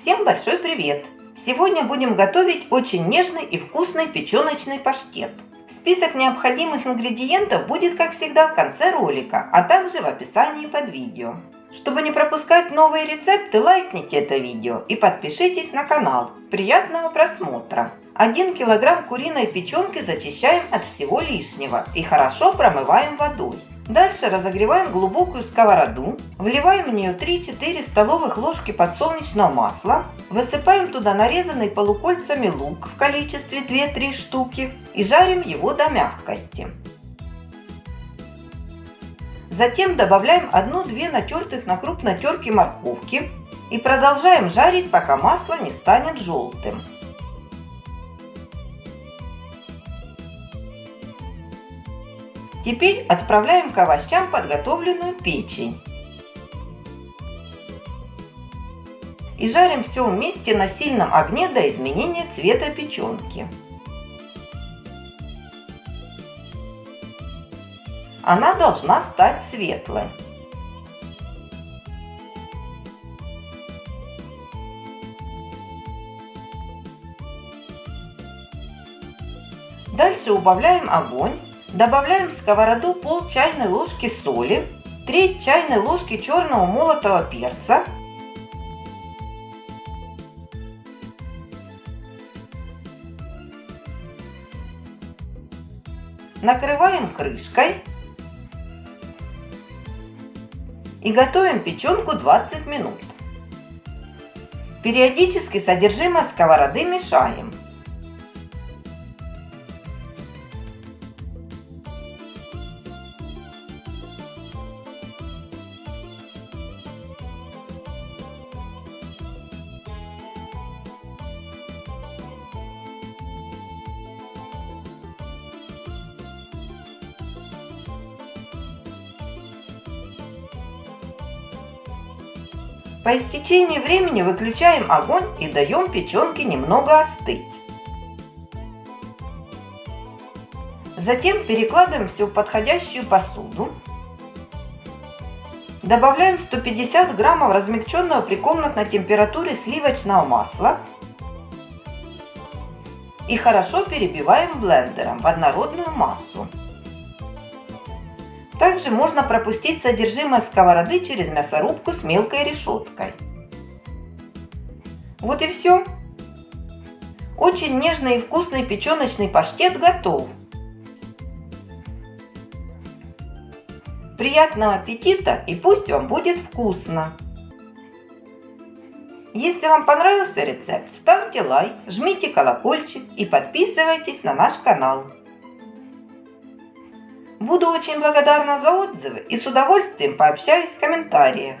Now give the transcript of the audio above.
Всем большой привет! Сегодня будем готовить очень нежный и вкусный печеночный паштет. Список необходимых ингредиентов будет, как всегда, в конце ролика, а также в описании под видео. Чтобы не пропускать новые рецепты, лайкните это видео и подпишитесь на канал. Приятного просмотра! 1 килограмм куриной печенки зачищаем от всего лишнего и хорошо промываем водой. Дальше разогреваем глубокую сковороду, вливаем в нее 3-4 столовых ложки подсолнечного масла, высыпаем туда нарезанный полукольцами лук в количестве 2-3 штуки и жарим его до мягкости. Затем добавляем 1-2 натертых на крупной терке морковки и продолжаем жарить, пока масло не станет желтым. Теперь отправляем к овощам подготовленную печень. И жарим все вместе на сильном огне до изменения цвета печенки. Она должна стать светлой. Дальше убавляем огонь Добавляем в сковороду пол чайной ложки соли, треть чайной ложки черного молотого перца, накрываем крышкой и готовим печенку 20 минут. Периодически содержимое сковороды мешаем. По истечении времени выключаем огонь и даем печенке немного остыть. Затем перекладываем все в подходящую посуду. Добавляем 150 граммов размягченного при комнатной температуре сливочного масла и хорошо перебиваем блендером в однородную массу. Также можно пропустить содержимое сковороды через мясорубку с мелкой решеткой. Вот и все. Очень нежный и вкусный печеночный паштет готов. Приятного аппетита и пусть вам будет вкусно! Если вам понравился рецепт, ставьте лайк, жмите колокольчик и подписывайтесь на наш канал. Буду очень благодарна за отзывы и с удовольствием пообщаюсь в комментариях.